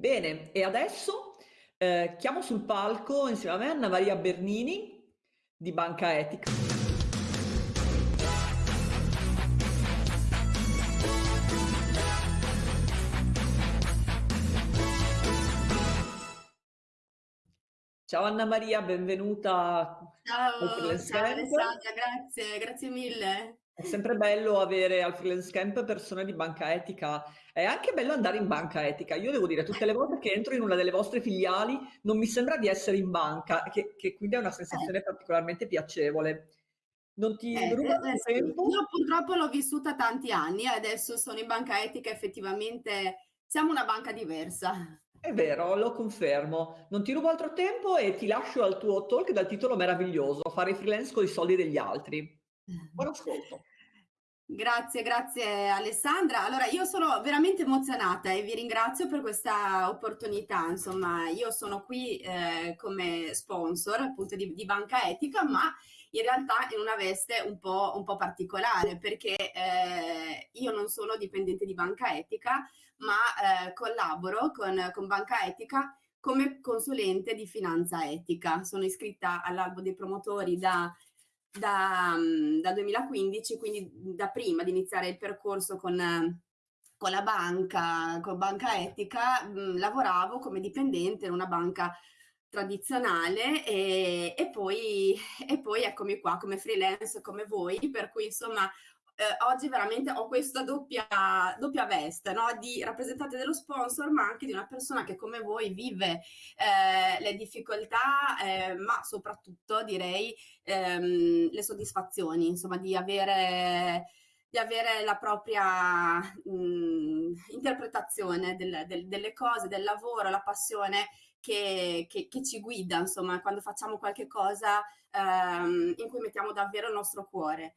Bene, e adesso eh, chiamo sul palco insieme a me Anna Maria Bernini di Banca Etica. Ciao Anna Maria, benvenuta ciao, ciao. Alessandra, grazie, grazie mille. È sempre bello avere al freelance camp persone di banca etica. È anche bello andare in banca etica. Io devo dire, tutte le volte che entro in una delle vostre filiali non mi sembra di essere in banca, che, che quindi è una sensazione eh. particolarmente piacevole. Non ti eh, ruba eh, eh tempo? Io purtroppo l'ho vissuta tanti anni, adesso sono in banca etica, effettivamente siamo una banca diversa. È vero, lo confermo. Non ti rubo altro tempo e ti lascio al tuo talk dal titolo meraviglioso, fare freelance con i soldi degli altri. Buon ascolto. Grazie, grazie Alessandra. Allora, io sono veramente emozionata e vi ringrazio per questa opportunità. Insomma, io sono qui eh, come sponsor appunto di, di, Banca Etica, ma in realtà in una veste un po', un po particolare perché eh, io non sono dipendente di Banca Etica, ma eh, collaboro con, con Banca Etica come consulente di finanza etica. Sono iscritta all'albo dei promotori da da, mm, da 2015, quindi da prima di iniziare il percorso con, con la banca, con Banca Etica, mh, mm, lavoravo come dipendente in una banca tradizionale e, e, poi, e poi eccomi qua come freelance come voi, per cui insomma eh, oggi veramente ho questa doppia, doppia veste no? di rappresentante dello sponsor, ma anche di una persona che come voi vive eh, le difficoltà, eh, ma soprattutto direi ehm, le soddisfazioni, insomma, di avere di avere la propria mh, interpretazione del, del, delle cose, del lavoro, la passione che, che, che, ci guida, insomma, quando facciamo qualche cosa ehm, in cui mettiamo davvero il nostro cuore.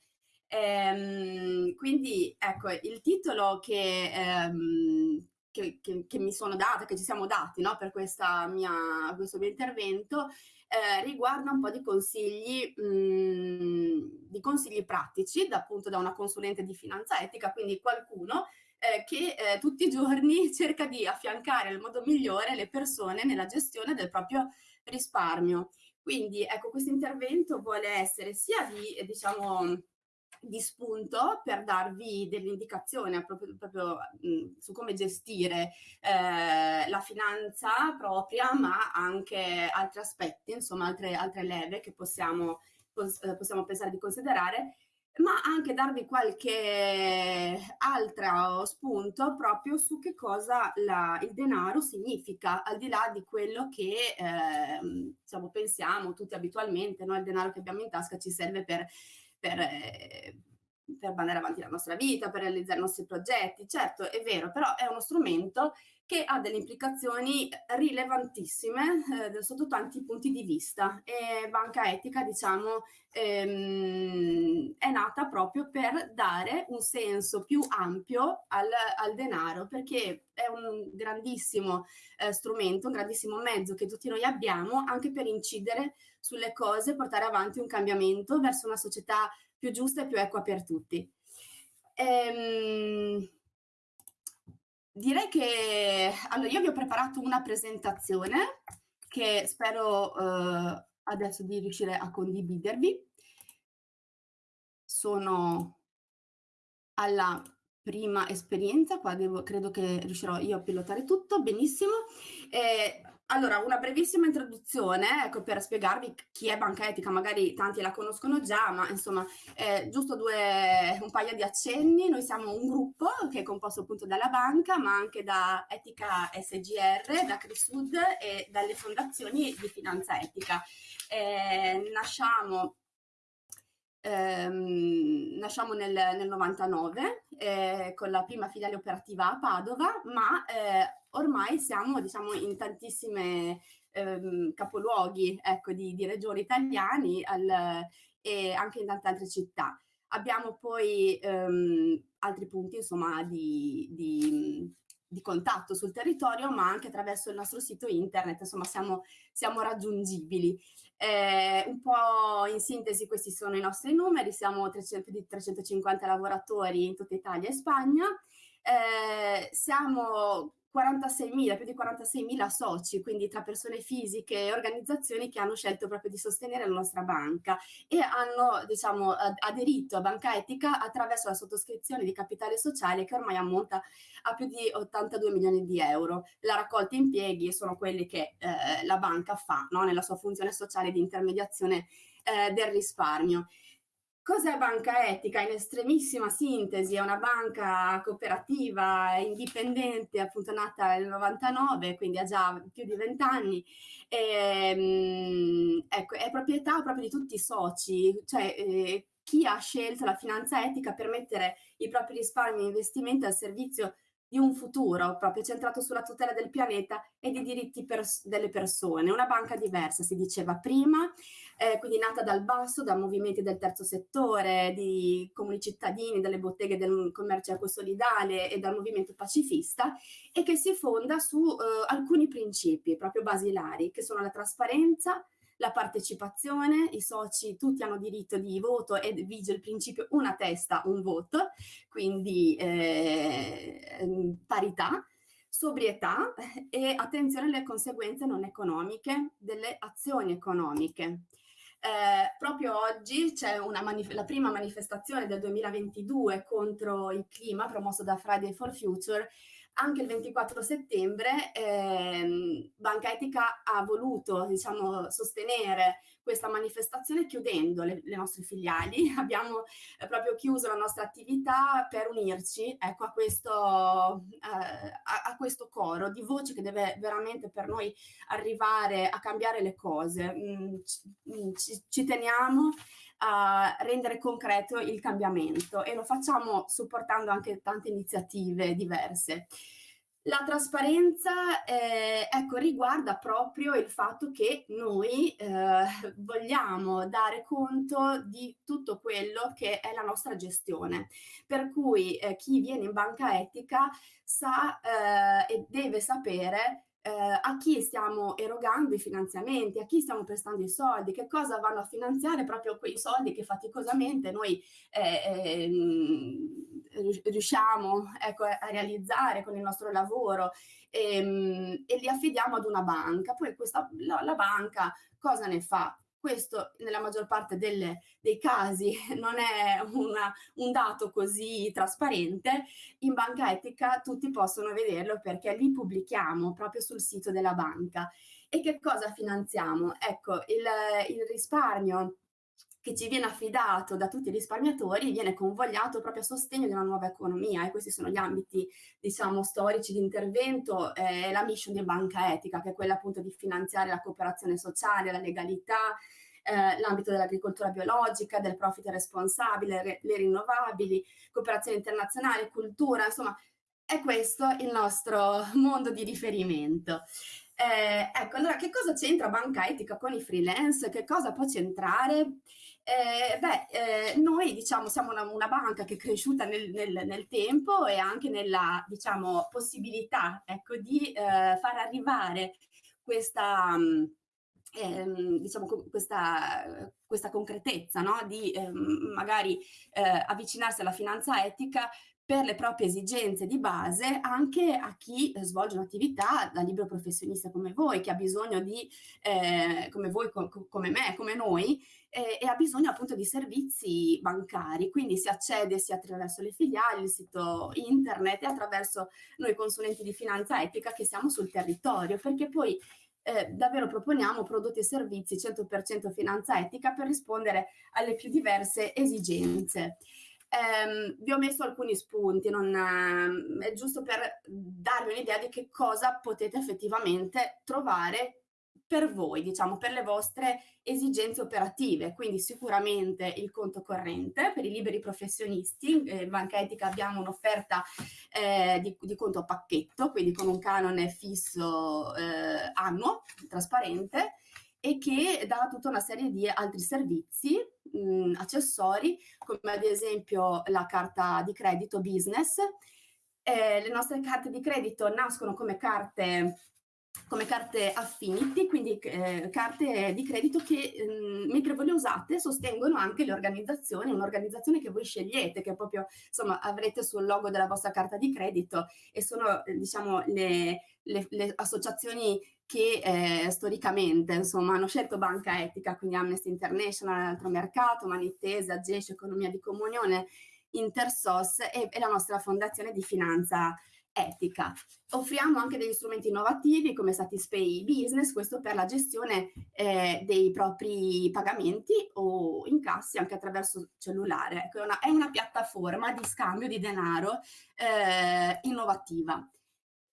Ehm, quindi ecco, il titolo che, ehm, che, che, che, mi sono data, che ci siamo dati no, per mia, questo mio intervento, eh, riguarda un po' di consigli, mh, mm, di consigli pratici, da, appunto da una consulente di finanza etica, quindi qualcuno eh, che eh, tutti i giorni cerca di affiancare nel modo migliore le persone nella gestione del proprio risparmio. Quindi ecco, questo intervento vuole essere sia di, diciamo, di spunto per darvi delle indicazioni proprio, proprio mh, su come gestire eh, la finanza propria, ma anche altri aspetti, insomma altre, altre leve che possiamo, pos eh, possiamo pensare di considerare ma anche darvi qualche altro spunto proprio su che cosa la, il denaro significa, al di là di quello che eh, diciamo, pensiamo tutti abitualmente, no? il denaro che abbiamo in tasca ci serve per per, eh, per mandare avanti la nostra vita, per realizzare i nostri progetti. Certo, è vero, però è uno strumento che ha delle implicazioni rilevantissime eh, sotto tanti punti di vista e Banca Etica, diciamo, ehm, è nata proprio per dare un senso più ampio al, al denaro, perché è un grandissimo eh, strumento, un grandissimo mezzo che tutti noi abbiamo anche per incidere sulle cose, portare avanti un cambiamento verso una società più giusta e più equa per tutti. Ehm, direi che allora io vi ho preparato una presentazione che spero eh, adesso di riuscire a condividervi. Sono alla prima esperienza, qua devo, credo che riuscirò io a pilotare tutto, benissimo. Eh, allora, una brevissima introduzione, ecco, per spiegarvi chi è Banca Etica, magari tanti la conoscono già, ma insomma, eh, giusto due, un paio di accenni. Noi siamo un gruppo che è composto appunto dalla banca, ma anche da Etica SGR, da Crisud e dalle fondazioni di finanza etica. Eh, nasciamo Ehm, nasciamo nel, nel 99 eh, con la prima filiale operativa a Padova, ma eh, ormai siamo diciamo, in tantissime ehm, capoluoghi ecco, di, di, regioni italiani al, e anche in tante altre città. Abbiamo poi ehm, altri punti insomma, di, di di contatto sul territorio, ma anche attraverso il nostro sito internet, insomma siamo, siamo raggiungibili. Eh, un po' in sintesi questi sono i nostri numeri, siamo 300, più di 350 lavoratori in tutta Italia e Spagna, eh, siamo 46.000, più di 46.000 soci, quindi tra persone fisiche e organizzazioni che hanno scelto proprio di sostenere la nostra banca e hanno diciamo, aderito a Banca Etica attraverso la sottoscrizione di capitale sociale che ormai ammonta a più di 82 milioni di euro. La raccolta impieghi sono quelli che eh, la banca fa no? nella sua funzione sociale di intermediazione eh, del risparmio. Cos'è banca etica? In estremissima sintesi, è una banca cooperativa indipendente, appunto nata nel 99, quindi ha già più di 20 anni. E, ehm, ecco, è proprietà proprio di tutti i soci, cioè eh, chi ha scelto la finanza etica per mettere i propri risparmi e investimenti al servizio di un futuro proprio centrato sulla tutela del pianeta e dei diritti pers delle persone. Una banca diversa, si diceva prima, eh, quindi nata dal basso, da movimenti del terzo settore, di comuni cittadini, dalle botteghe del commercio ecosolidale e dal movimento pacifista e che si fonda su eh, alcuni principi proprio basilari, che sono la trasparenza, la partecipazione, i soci tutti hanno diritto di voto e vige il principio una testa, un voto, quindi eh, ehm, parità, sobrietà e attenzione alle conseguenze non economiche delle azioni economiche. Eh, proprio oggi c'è la prima manifestazione del 2022 contro il clima promossa da Friday for Future anche il 24 settembre ehm, Banca Etica ha voluto diciamo, sostenere questa manifestazione chiudendo le, le nostre filiali. Abbiamo eh, proprio chiuso la nostra attività per unirci ecco, a, questo, eh, a, a, questo, coro di voci che deve veramente per noi arrivare a cambiare le cose. Mm, mm, ci, ci teniamo a rendere concreto il cambiamento e lo facciamo supportando anche tante iniziative diverse. La trasparenza eh, ecco, riguarda proprio il fatto che noi eh, vogliamo dare conto di tutto quello che è la nostra gestione, per cui eh, chi viene in banca etica sa eh, e deve sapere eh, a chi stiamo erogando i finanziamenti, a chi stiamo prestando i soldi, che cosa vanno a finanziare proprio quei soldi che faticosamente noi eh, eh, riusciamo ecco, a realizzare con il nostro lavoro e, ehm, e, li affidiamo ad una banca. Poi questa, la, la banca cosa ne fa? Questo nella maggior parte delle, dei casi non è una, un dato così trasparente. In banca etica tutti possono vederlo perché li pubblichiamo proprio sul sito della banca. E che cosa finanziamo? Ecco, il, il risparmio che ci viene affidato da tutti i risparmiatori viene convogliato proprio a sostegno di una nuova economia e questi sono gli ambiti diciamo storici di intervento e eh, la mission di banca etica che è quella appunto di finanziare la cooperazione sociale, la legalità, eh, l'ambito dell'agricoltura biologica, del profit responsabile, re, le rinnovabili, cooperazione internazionale, cultura, insomma è questo il nostro mondo di riferimento. Eh, ecco, allora che cosa c'entra banca etica con i freelance? Che cosa può c'entrare? Eh, beh, eh, noi diciamo siamo una, una, banca che è cresciuta nel, nel, nel, tempo e anche nella diciamo, possibilità ecco, di eh, far arrivare questa, ehm, diciamo, questa, questa concretezza no? di ehm, magari eh, avvicinarsi alla finanza etica per le proprie esigenze di base anche a chi svolge un'attività da libero professionista come voi, che ha bisogno di, eh, come voi, co come me, come noi, eh, e ha bisogno appunto di servizi bancari, quindi si accede sia attraverso le filiali, il sito internet e attraverso noi consulenti di finanza etica che siamo sul territorio, perché poi eh, davvero proponiamo prodotti e servizi 100% finanza etica per rispondere alle più diverse esigenze. Eh, vi ho messo alcuni spunti, non, eh, è giusto per darvi un'idea di che cosa potete effettivamente trovare per voi, diciamo, per le vostre esigenze operative. Quindi sicuramente il conto corrente per i liberi professionisti. Eh, Banca Etica abbiamo un'offerta eh, di, di, conto a pacchetto, quindi con un canone fisso eh, annuo, trasparente, e che dà tutta una serie di altri servizi mh, accessori, come ad esempio la carta di credito business. Eh, le nostre carte di credito nascono come carte come carte affinity, quindi eh, carte di credito che mh, mentre voi le usate sostengono anche le organizzazioni, un'organizzazione che voi scegliete, che proprio insomma avrete sul logo della vostra carta di credito e sono eh, diciamo le, le, le, associazioni che eh, storicamente insomma hanno scelto banca etica, quindi Amnesty International, Altro Mercato, Manitesa, GESH, Economia di Comunione, Intersos e, e la nostra fondazione di finanza etica. Offriamo anche degli strumenti innovativi come Satispay Business, questo per la gestione eh, dei propri pagamenti o incassi anche attraverso cellulare. Ecco, è, una, è una piattaforma di scambio di denaro eh, innovativa.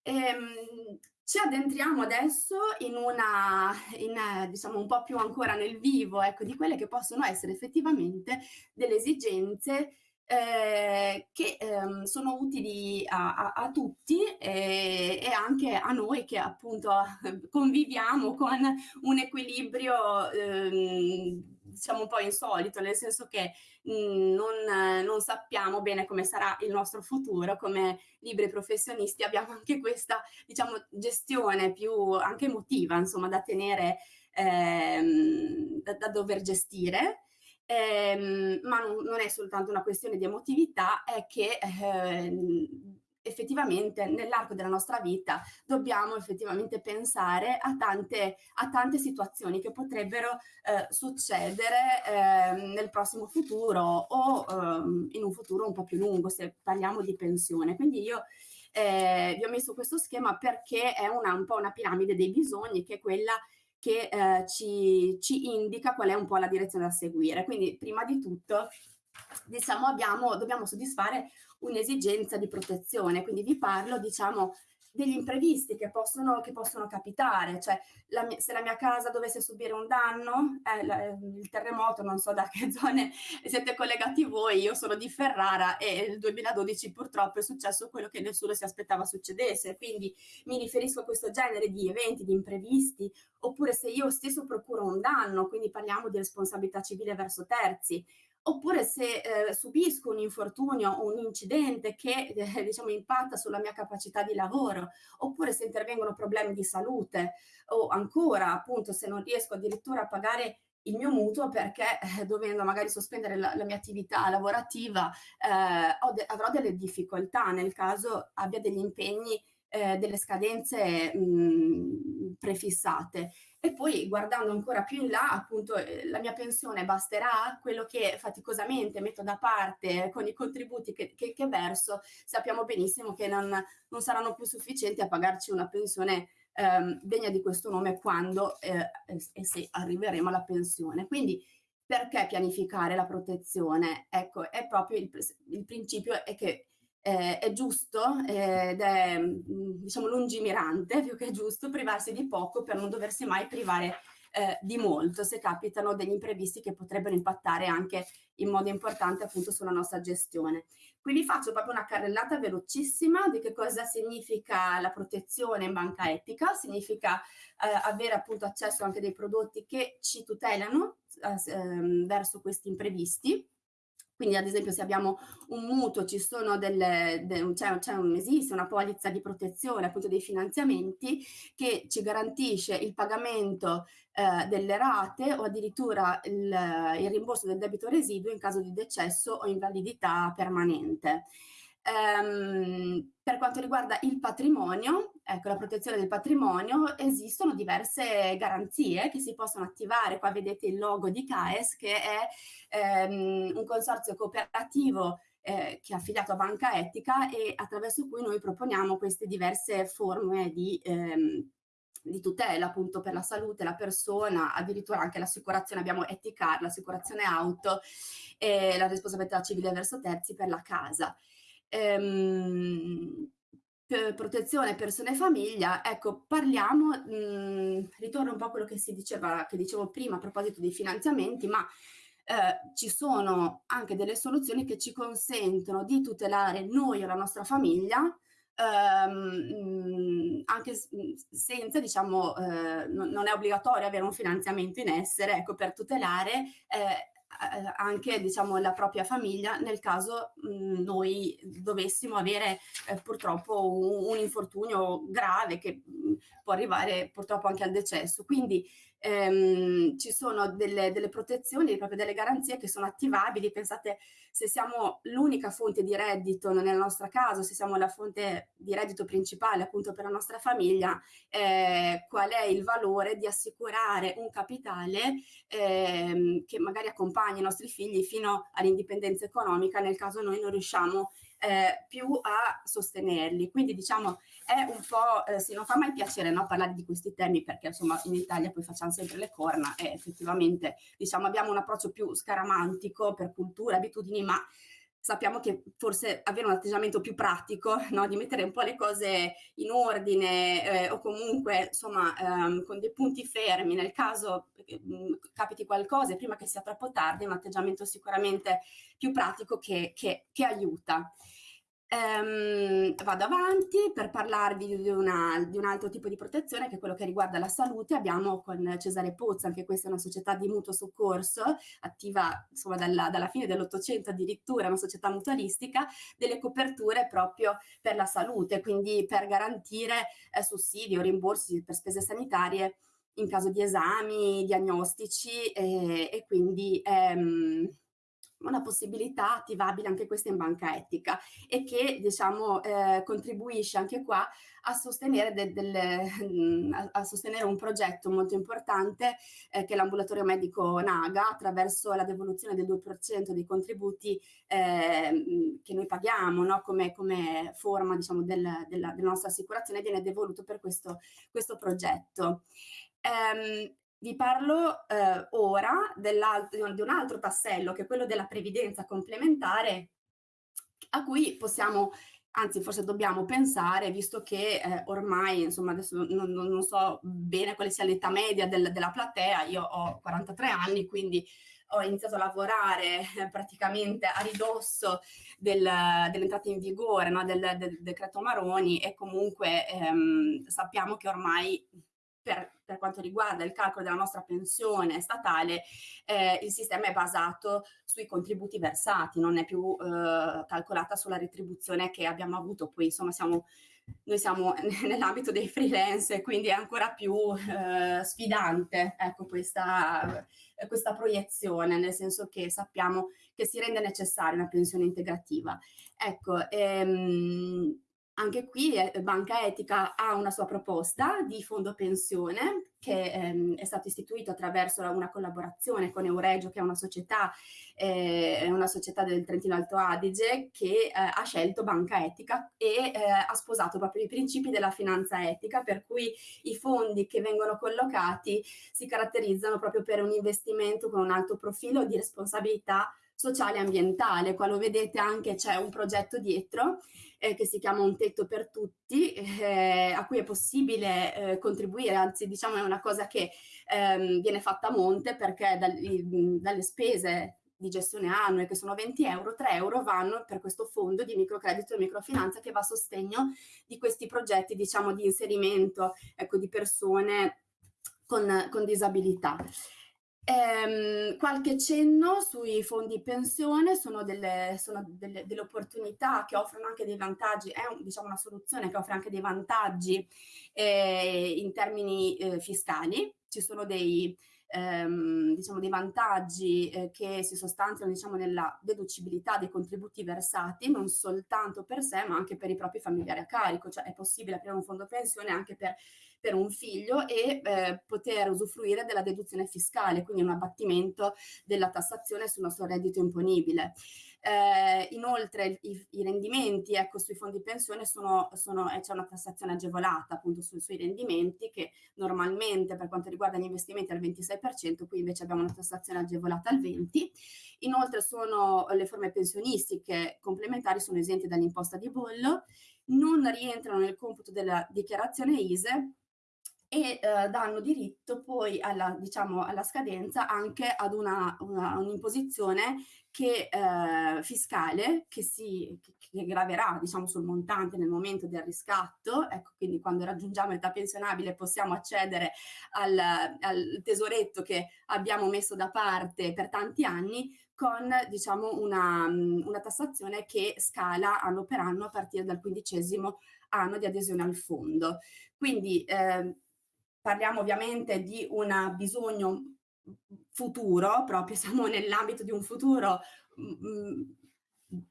Ehm, ci addentriamo adesso in una, in, diciamo un po' più ancora nel vivo, ecco, di quelle che possono essere effettivamente delle esigenze eh, che ehm, sono utili a, a, a tutti e, e, anche a noi che appunto conviviamo con un equilibrio ehm, diciamo un po' insolito, nel senso che mh, mhmm, non, non, sappiamo bene come sarà il nostro futuro, come libri professionisti abbiamo anche questa diciamo gestione più anche emotiva insomma da tenere ehm, da, da dover gestire ehm, ma non, non, è soltanto una questione di emotività, è che eh, effettivamente nell'arco della nostra vita dobbiamo effettivamente pensare a tante, a tante situazioni che potrebbero eh, succedere eh, nel prossimo futuro o eh, in un futuro un po' più lungo se parliamo di pensione. Quindi io eh, vi ho messo questo schema perché è una, un po' una piramide dei bisogni che è quella che eh, ci, ci, indica qual è un po' la direzione da seguire. Quindi prima di tutto diciamo abbiamo, dobbiamo soddisfare un'esigenza di protezione, quindi vi parlo diciamo degli imprevisti che possono, che possono capitare, cioè la se la mia casa dovesse subire un danno, eh, la, il terremoto, non so da che zone siete collegati voi, io sono di Ferrara e nel 2012 purtroppo è successo quello che nessuno si aspettava succedesse, quindi mi riferisco a questo genere di eventi, di imprevisti, oppure se io stesso procuro un danno, quindi parliamo di responsabilità civile verso terzi, oppure se eh, subisco un infortunio o un incidente che eh, diciamo impatta sulla mia capacità di lavoro, oppure se intervengono problemi di salute o ancora appunto se non riesco addirittura a pagare il mio mutuo perché eh, dovendo magari sospendere la, la mia attività lavorativa eh, de avrò delle difficoltà nel caso abbia degli impegni eh, delle scadenze mh, prefissate. E poi guardando ancora più in là, appunto, eh, la mia pensione basterà? Quello che faticosamente metto da parte con i contributi che, che, che verso, sappiamo benissimo che non, non, saranno più sufficienti a pagarci una pensione ehm, degna di questo nome quando eh, e se arriveremo alla pensione. Quindi perché pianificare la protezione? Ecco, è proprio il, il principio è che eh, è giusto ed è mm, diciamo lungimirante più che giusto privarsi di poco per non doversi mai privare eh, di molto se capitano degli imprevisti che potrebbero impattare anche in modo importante appunto sulla nostra gestione. Qui vi faccio proprio una carrellata velocissima di che cosa significa la protezione in banca etica, significa eh, avere appunto accesso anche dei prodotti che ci tutelano eh, ehm, verso questi imprevisti quindi ad esempio se abbiamo un mutuo, ci sono delle, de, cioè, cioè un, esiste una polizza di protezione appunto dei finanziamenti che ci garantisce il pagamento eh, delle rate o addirittura il, il rimborso del debito residuo in caso di decesso o invalidità permanente. Um, per quanto riguarda il patrimonio, ecco la protezione del patrimonio, esistono diverse garanzie che si possono attivare. Qua vedete il logo di CAES che è um, un consorzio cooperativo eh, che è affiliato a Banca Etica e attraverso cui noi proponiamo queste diverse forme di, ehm, di tutela appunto per la salute, la persona, addirittura anche l'assicurazione, abbiamo Eticar, l'assicurazione auto e la responsabilità civile verso terzi per la casa ehm, protezione persone e famiglia, ecco, parliamo, mh, mhmm, ritorno un po' a quello che si diceva, che dicevo prima a proposito dei finanziamenti, ma eh, ci sono anche delle soluzioni che ci consentono di tutelare noi e la nostra famiglia, ehm, anche senza, diciamo, eh, non, è obbligatorio avere un finanziamento in essere, ecco, per tutelare eh, anche diciamo, la propria famiglia nel caso mh, mhmm, noi dovessimo avere eh, purtroppo un, un, infortunio grave che mh, mhmm, può arrivare purtroppo anche al decesso. Quindi ehm, ci sono delle, delle, protezioni, proprio delle garanzie che sono attivabili. Pensate, se siamo l'unica fonte di reddito nel nostro caso, se siamo la fonte di reddito principale appunto per la nostra famiglia, eh, qual è il valore di assicurare un capitale ehm, che magari accompagni i nostri figli fino all'indipendenza economica nel caso noi non riusciamo eh, più a sostenerli. Quindi diciamo è un po', eh, sì, non fa mai piacere no, parlare di questi temi perché insomma in Italia poi facciamo sempre le corna e effettivamente diciamo abbiamo un approccio più scaramantico per cultura, abitudini, ma sappiamo che forse avere un atteggiamento più pratico, no? di mettere un po' le cose in ordine eh, o comunque insomma ehm, con dei punti fermi nel caso eh, capiti qualcosa prima che sia troppo tardi, è un atteggiamento sicuramente più pratico che, che, che aiuta. Ehm, vado avanti per parlarvi di, una, di, un altro tipo di protezione che è quello che riguarda la salute. Abbiamo con Cesare Pozza, anche questa è una società di mutuo soccorso, attiva insomma dalla, dalla fine dell'Ottocento addirittura, una società mutualistica, delle coperture proprio per la salute, quindi per garantire eh, sussidi o rimborsi per spese sanitarie in caso di esami diagnostici eh, e quindi ehm, una possibilità attivabile anche questa in banca etica e che diciamo eh, contribuisce anche qua a sostenere, del, del, a, a sostenere, un progetto molto importante eh, che è l'ambulatorio medico Naga attraverso la devoluzione del 2% dei contributi eh, che noi paghiamo no? come, come, forma diciamo, del, della, della, nostra assicurazione viene devoluto per questo, questo progetto. Um, vi parlo eh, ora di un altro tassello che è quello della previdenza complementare a cui possiamo anzi forse dobbiamo pensare, visto che eh, ormai, insomma, adesso non, non, so bene quale sia l'età media del, della platea, io ho 43 anni, quindi ho iniziato a lavorare eh, praticamente a ridosso del, dell'entrata in vigore no, del, del, decreto Maroni e comunque ehm, sappiamo che ormai per, per, quanto riguarda il calcolo della nostra pensione statale, eh, il sistema è basato sui contributi versati, non è più eh, calcolata sulla retribuzione che abbiamo avuto. Poi insomma siamo, noi siamo nell'ambito dei freelance, quindi è ancora più eh, sfidante ecco, questa, questa proiezione, nel senso che sappiamo che si rende necessaria una pensione integrativa. Ecco, ehm, anche qui eh, Banca Etica ha una sua proposta di fondo pensione che ehm, è stato istituito attraverso una collaborazione con Euregio, che è una società, eh, una società del Trentino Alto Adige, che eh, ha scelto Banca Etica e eh, ha sposato proprio i principi della finanza etica, per cui i fondi che vengono collocati si caratterizzano proprio per un investimento con un alto profilo di responsabilità sociale e ambientale. Qua lo vedete anche c'è un progetto dietro eh, che si chiama Un tetto per tutti, eh, a cui è possibile eh, contribuire, anzi diciamo è una cosa che ehm, viene fatta a monte perché dal, dalle spese di gestione annue che sono 20 euro, 3 euro vanno per questo fondo di microcredito e microfinanza che va a sostegno di questi progetti diciamo di inserimento ecco, di persone con, con disabilità. Ehm, qualche cenno sui fondi pensione sono delle, sono delle, delle, opportunità che offrono anche dei vantaggi, è un, diciamo una soluzione che offre anche dei vantaggi eh, in termini eh, fiscali, ci sono dei, ehm, diciamo dei vantaggi eh, che si sostanziano diciamo, nella deducibilità dei contributi versati, non soltanto per sé ma anche per i propri familiari a carico, cioè è possibile aprire un fondo pensione anche per per un figlio e eh, poter usufruire della deduzione fiscale, quindi un abbattimento della tassazione sul nostro reddito imponibile. Eh, inoltre i, i, rendimenti ecco, sui fondi pensione sono, sono eh, c'è una tassazione agevolata appunto su, sui rendimenti che normalmente per quanto riguarda gli investimenti è al 26%, qui invece abbiamo una tassazione agevolata al 20%. Inoltre sono le forme pensionistiche complementari sono esenti dall'imposta di bollo, non rientrano nel computo della dichiarazione ISE e eh, danno diritto poi alla, diciamo, alla scadenza anche ad un'imposizione che, eh, fiscale che, si, che graverà diciamo, sul montante nel momento del riscatto, ecco, quindi quando raggiungiamo l'età pensionabile possiamo accedere al, al tesoretto che abbiamo messo da parte per tanti anni con diciamo, una, una tassazione che scala anno per anno a partire dal quindicesimo anno di adesione al fondo. Quindi eh, parliamo ovviamente di un bisogno futuro, proprio siamo nell'ambito di un futuro mm, mm,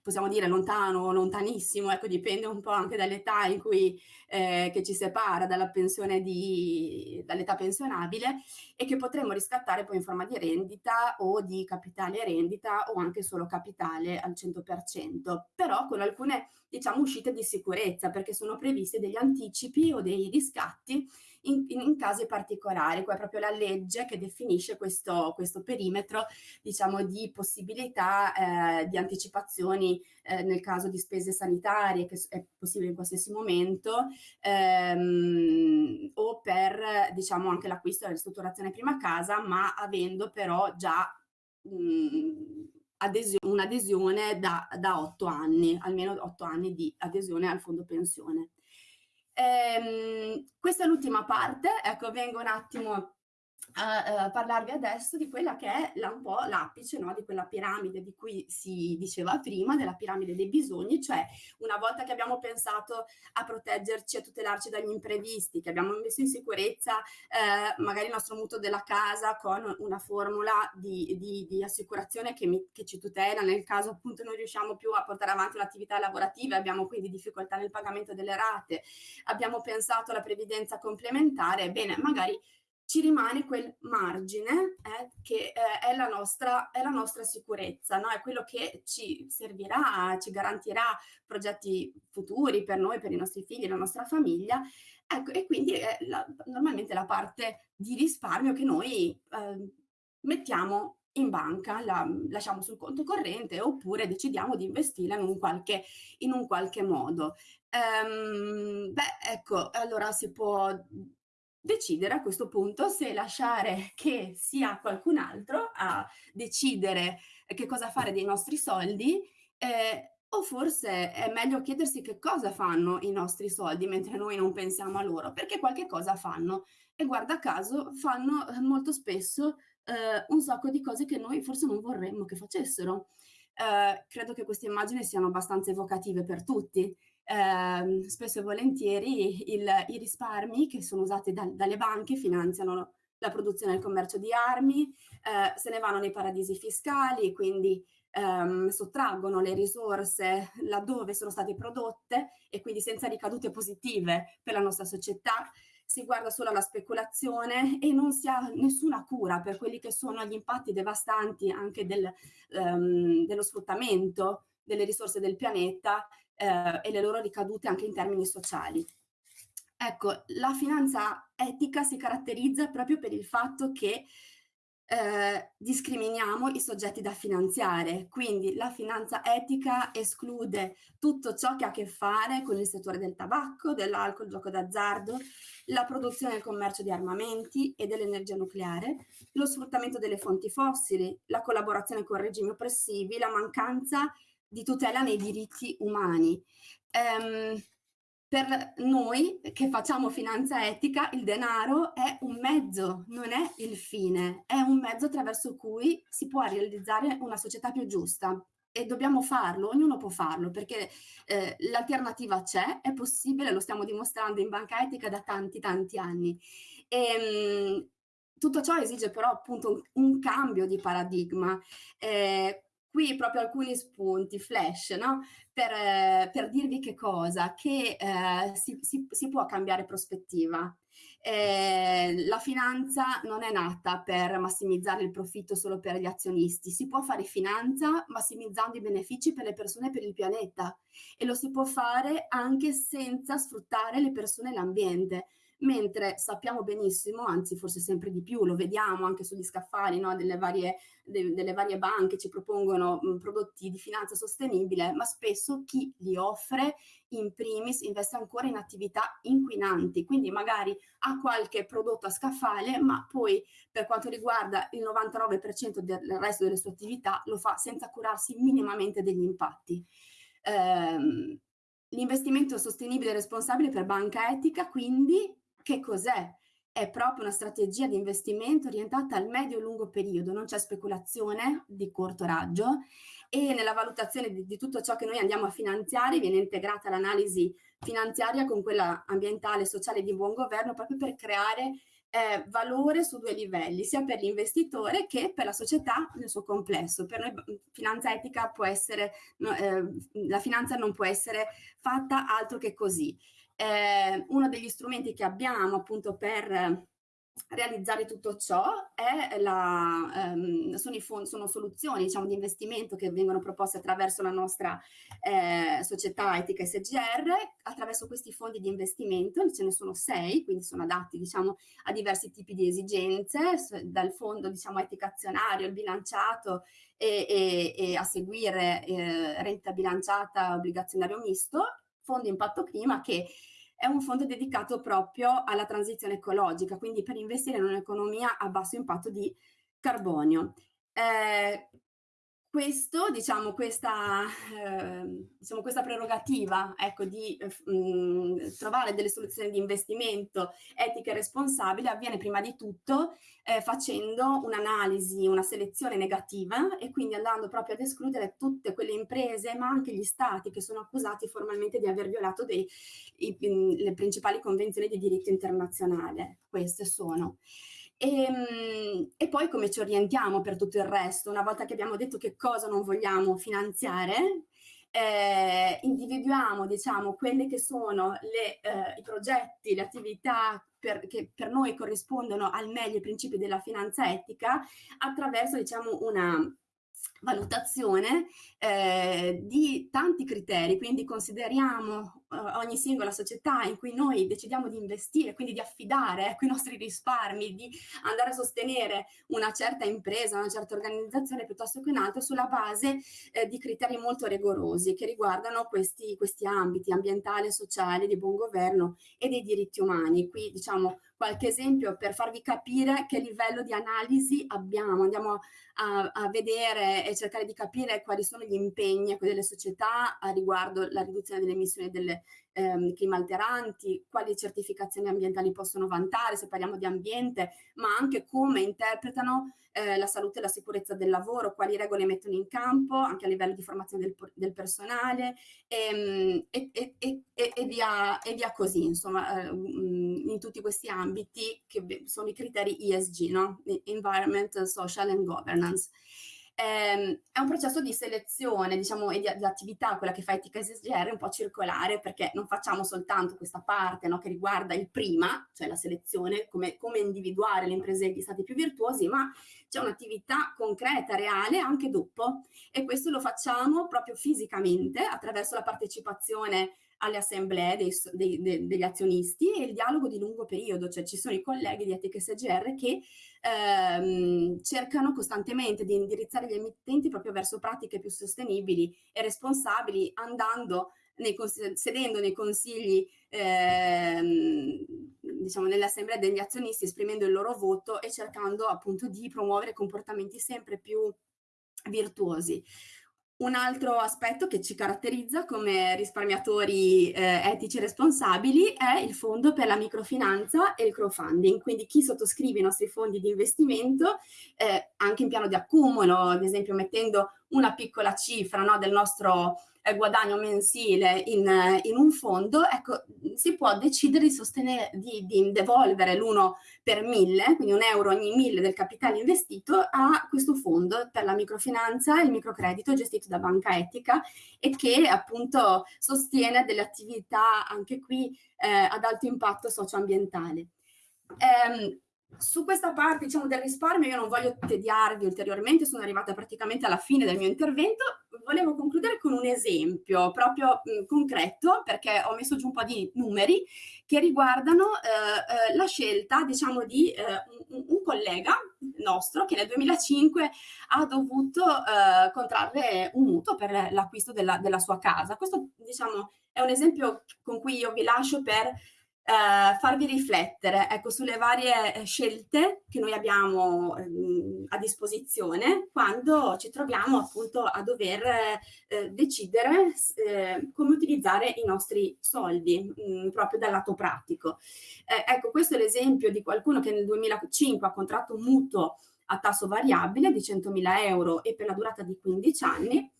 possiamo dire lontano, lontanissimo, ecco, dipende un po' anche dall'età in cui eh, che ci separa dalla pensione di, dall'età pensionabile e che potremo riscattare poi in forma di rendita o di capitale rendita o anche solo capitale al 100%, però con alcune diciamo uscite di sicurezza perché sono previsti degli anticipi o dei riscatti in, in, casi particolari. Qua è proprio la legge che definisce questo, questo perimetro diciamo, di possibilità eh, di anticipazioni eh, nel caso di spese sanitarie, che è possibile in qualsiasi momento, ehm, o per diciamo, anche l'acquisto e la ristrutturazione prima casa, ma avendo però già mh, un'adesione da, da 8 anni, almeno 8 anni di adesione al fondo pensione. Ehm, questa è l'ultima parte, ecco, vengo un attimo a, a parlarvi adesso di quella che è la, un po' l'apice no? di quella piramide di cui si diceva prima, della piramide dei bisogni, cioè una volta che abbiamo pensato a proteggerci, a tutelarci dagli imprevisti, che abbiamo messo in sicurezza eh, magari il nostro mutuo della casa con una formula di, di, di assicurazione che, mi, che, ci tutela nel caso appunto non riusciamo più a portare avanti l'attività lavorativa, abbiamo quindi difficoltà nel pagamento delle rate, abbiamo pensato alla previdenza complementare, bene, magari ci rimane quel margine eh, che eh, è, la nostra, è, la nostra, sicurezza, no? è quello che ci servirà, ci garantirà progetti futuri per noi, per i nostri figli, la nostra famiglia. Ecco, e quindi è la, normalmente la parte di risparmio che noi eh, mettiamo in banca, la lasciamo sul conto corrente oppure decidiamo di investirla in un qualche, in un qualche modo. Um, beh, ecco, allora si può decidere a questo punto se lasciare che sia qualcun altro a decidere che cosa fare dei nostri soldi eh, o forse è meglio chiedersi che cosa fanno i nostri soldi mentre noi non pensiamo a loro, perché qualche cosa fanno e guarda caso fanno eh, molto spesso eh, un sacco di cose che noi forse non vorremmo che facessero. Eh, credo che queste immagini siano abbastanza evocative per tutti eh, spesso e volentieri il, i risparmi che sono usati da, dalle banche finanziano la produzione e il commercio di armi, eh, se ne vanno nei paradisi fiscali, quindi ehm, sottraggono le risorse laddove sono state prodotte e quindi senza ricadute positive per la nostra società. Si guarda solo alla speculazione e non si ha nessuna cura per quelli che sono gli impatti devastanti anche del, ehm, dello sfruttamento delle risorse del pianeta eh, e le loro ricadute anche in termini sociali. Ecco, la finanza etica si caratterizza proprio per il fatto che eh, discriminiamo i soggetti da finanziare, quindi la finanza etica esclude tutto ciò che ha a che fare con il settore del tabacco, dell'alcol, gioco d'azzardo, la produzione e il commercio di armamenti e dell'energia nucleare, lo sfruttamento delle fonti fossili, la collaborazione con regimi oppressivi, la mancanza tutela nei diritti umani. Um, per noi che facciamo finanza etica, il denaro è un mezzo, non è il fine, è un mezzo attraverso cui si può realizzare una società più giusta e dobbiamo farlo, ognuno può farlo perché eh, l'alternativa c'è, è possibile, lo stiamo dimostrando in banca etica da tanti tanti anni. E, ehm, mh, tutto ciò esige però appunto un, un cambio di paradigma. Eh, qui proprio alcuni spunti flash, no? per, eh, per dirvi che cosa, che eh, si, si, si, può cambiare prospettiva. Eh, la finanza non è nata per massimizzare il profitto solo per gli azionisti, si può fare finanza massimizzando i benefici per le persone e per il pianeta e lo si può fare anche senza sfruttare le persone e l'ambiente mentre sappiamo benissimo, anzi forse sempre di più, lo vediamo anche sugli scaffali no, delle, varie, de, delle, varie, banche, ci propongono mh, prodotti di finanza sostenibile, ma spesso chi li offre in primis investe ancora in attività inquinanti, quindi magari ha qualche prodotto a scaffale, ma poi per quanto riguarda il 99% del resto delle sue attività lo fa senza curarsi minimamente degli impatti. Ehm, L'investimento sostenibile e responsabile per banca etica, quindi, che cos'è? È proprio una strategia di investimento orientata al medio-lungo periodo, non c'è speculazione di corto raggio e nella valutazione di, di, tutto ciò che noi andiamo a finanziare viene integrata l'analisi finanziaria con quella ambientale, sociale di buon governo proprio per creare eh, valore su due livelli, sia per l'investitore che per la società nel suo complesso. Per noi finanza etica può essere, eh, la finanza non può essere fatta altro che così. Eh, uno degli strumenti che abbiamo appunto per realizzare tutto ciò la, um, sono, fondi, sono, soluzioni diciamo, di investimento che vengono proposte attraverso la nostra eh, società etica SGR, attraverso questi fondi di investimento, ce ne sono sei, quindi sono adatti diciamo, a diversi tipi di esigenze, dal fondo diciamo, etica azionario, il bilanciato e, e, e a seguire eh, renta bilanciata obbligazionario misto, fondo impatto clima che è un fondo dedicato proprio alla transizione ecologica, quindi per investire in un'economia a basso impatto di carbonio. Eh, questo, diciamo, questa, eh, diciamo, questa prerogativa ecco, di eh, mh, trovare delle soluzioni di investimento etiche e responsabili avviene prima di tutto eh, facendo un'analisi, una selezione negativa e quindi andando proprio ad escludere tutte quelle imprese ma anche gli stati che sono accusati formalmente di aver violato dei, i, le principali convenzioni di diritto internazionale. Queste sono. E, ehm, e, poi come ci orientiamo per tutto il resto? Una volta che abbiamo detto che cosa non vogliamo finanziare, eh, individuiamo diciamo quelli che sono le, eh, i progetti, le attività per, che per noi corrispondono al meglio ai principi della finanza etica attraverso diciamo una valutazione eh, di tanti criteri, quindi consideriamo eh, ogni singola società in cui noi decidiamo di investire, quindi di affidare ecco, i nostri risparmi, di andare a sostenere una certa impresa, una certa organizzazione piuttosto che un'altra sulla base eh, di criteri molto rigorosi che riguardano questi, questi ambiti ambientale, sociale, di buon governo e dei diritti umani. Qui diciamo qualche esempio per farvi capire che livello di analisi abbiamo. Andiamo a, a vedere e cercare di capire quali sono gli impegni delle società a riguardo la riduzione delle emissioni delle ehm, climalteranti, quali certificazioni ambientali possono vantare, se parliamo di ambiente, ma anche come interpretano eh, la salute e la sicurezza del lavoro, quali regole mettono in campo, anche a livello di formazione del, del personale ehm, e, e, e, e, via, e via così, insomma, eh, mm, in tutti questi ambiti che sono i criteri ESG, no? Environment, Social and Governance ehm, è un processo di selezione, diciamo, e di, di, attività, quella che fa Etica SGR, un po' circolare, perché non facciamo soltanto questa parte no, che riguarda il prima, cioè la selezione, come, come individuare le imprese e gli stati più virtuosi, ma c'è un'attività concreta, reale, anche dopo. E questo lo facciamo proprio fisicamente, attraverso la partecipazione alle assemblee dei, dei, dei, degli azionisti e il dialogo di lungo periodo, cioè ci sono i colleghi di Etica SGR che ehm, cercano costantemente di indirizzare gli emittenti proprio verso pratiche più sostenibili e responsabili andando nei, sedendo nei consigli ehm, diciamo nelle assemblee degli azionisti esprimendo il loro voto e cercando appunto di promuovere comportamenti sempre più virtuosi. Un altro aspetto che ci caratterizza come risparmiatori eh, etici responsabili è il fondo per la microfinanza e il crowdfunding, quindi chi sottoscrive i nostri fondi di investimento eh, anche in piano di accumulo, ad esempio mettendo una piccola cifra no, del nostro eh, guadagno mensile in, in, un fondo, ecco, si può decidere di sostenere, di, di devolvere l'uno per mille, quindi un euro ogni mille del capitale investito a questo fondo per la microfinanza e il microcredito gestito da Banca Etica e che appunto sostiene delle attività anche qui eh, ad alto impatto socioambientale. Eh, su questa parte diciamo, del risparmio io non voglio tediarvi ulteriormente, sono arrivata praticamente alla fine del mio intervento, volevo concludere con un esempio proprio mh, concreto perché ho messo giù un po' di numeri che riguardano eh, eh, la scelta diciamo di eh, un, un, collega nostro che nel 2005 ha dovuto eh, contrarre un mutuo per l'acquisto della, della sua casa. Questo diciamo è un esempio con cui io vi lascio per eh, farvi riflettere ecco, sulle varie eh, scelte che noi abbiamo eh, a disposizione quando ci troviamo appunto a dover eh, decidere eh, come utilizzare i nostri soldi mh, mm, proprio dal lato pratico. Eh, ecco, questo è l'esempio di qualcuno che nel 2005 ha contratto un mutuo a tasso variabile di 100.000 euro e per la durata di 15 anni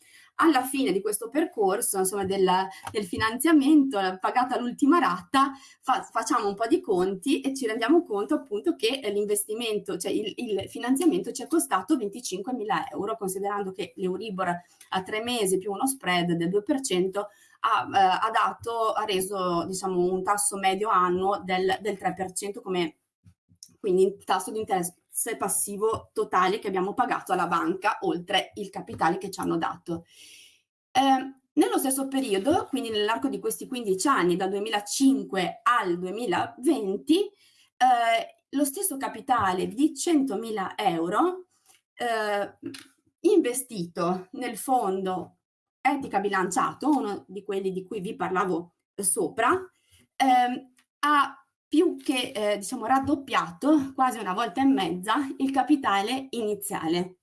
alla fine di questo percorso, insomma, del, del finanziamento, pagata l'ultima rata, fa, facciamo un po' di conti e ci rendiamo conto appunto che l'investimento, cioè il, il finanziamento ci è costato 25 mila euro, considerando che l'Euribor a tre mesi più uno spread del 2% ha, eh, ha, dato, ha reso diciamo, un tasso medio annuo del, del 3% come quindi tasso di interesse passivo totale che abbiamo pagato alla banca, oltre il capitale che ci hanno dato. Eh, nello stesso periodo, quindi nell'arco di questi 15 anni, dal 2005 al 2020, eh, lo stesso capitale di 100.000 euro eh, investito nel fondo etica bilanciato, uno di quelli di cui vi parlavo sopra, eh, ha più che eh, diciamo raddoppiato, quasi una volta e mezza, il capitale iniziale.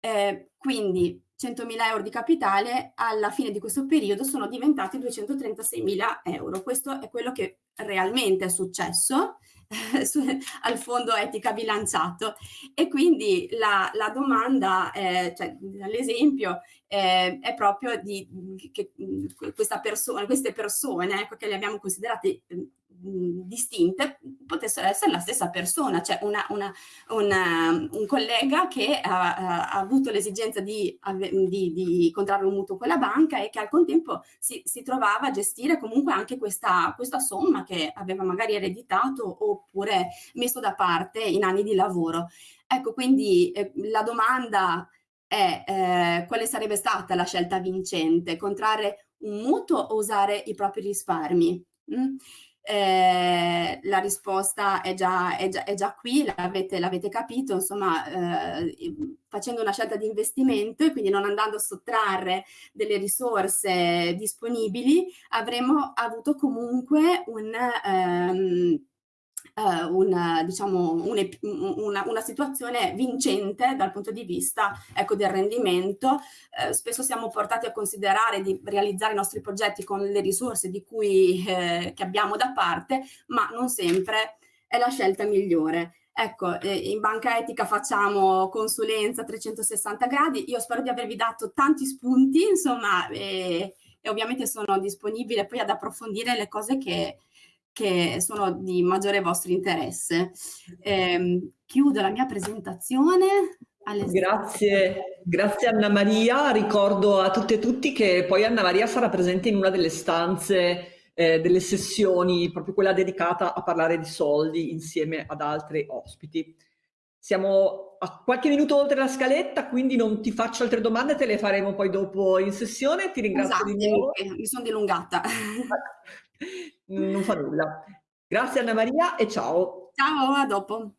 Eh, quindi 100.000 euro di capitale alla fine di questo periodo sono diventati 236.000 euro. Questo è quello che realmente è successo eh, al fondo etica bilanciato e quindi la, la domanda, cioè l'esempio eh, è proprio di che questa persona, queste persone ecco, che le abbiamo considerate distinte potessero essere la stessa persona, cioè una, una, una, un collega che ha, ha avuto l'esigenza di, di, di, contrarre un mutuo con la banca e che al contempo si, si trovava a gestire comunque anche questa, questa, somma che aveva magari ereditato oppure messo da parte in anni di lavoro. Ecco, quindi eh, la domanda è eh, quale sarebbe stata la scelta vincente? Contrarre un mutuo o usare i propri risparmi? Mm? Eh, la risposta è già, è già, è già qui, l'avete capito, insomma, eh, facendo una scelta di investimento e quindi non andando a sottrarre delle risorse disponibili, avremmo avuto comunque un... Ehm, eh, una, diciamo, un, una, una, situazione vincente dal punto di vista ecco, del rendimento. Eh, spesso siamo portati a considerare di realizzare i nostri progetti con le risorse di cui, eh, che abbiamo da parte, ma non sempre è la scelta migliore. Ecco, eh, in banca etica facciamo consulenza 360 gradi, io spero di avervi dato tanti spunti, insomma, e, e ovviamente sono disponibile poi ad approfondire le cose che, che sono di maggiore vostro interesse. Eh, chiudo la mia presentazione. Grazie, grazie Anna Maria. Ricordo a tutte e tutti che poi Anna Maria sarà presente in una delle stanze eh, delle sessioni, proprio quella dedicata a parlare di soldi insieme ad altri ospiti. Siamo a qualche minuto oltre la scaletta, quindi non ti faccio altre domande, te le faremo poi dopo in sessione. Ti ringrazio esatto, di nuovo. Mi sono dilungata. Non fa nulla. Grazie Anna Maria e ciao. Ciao, a dopo.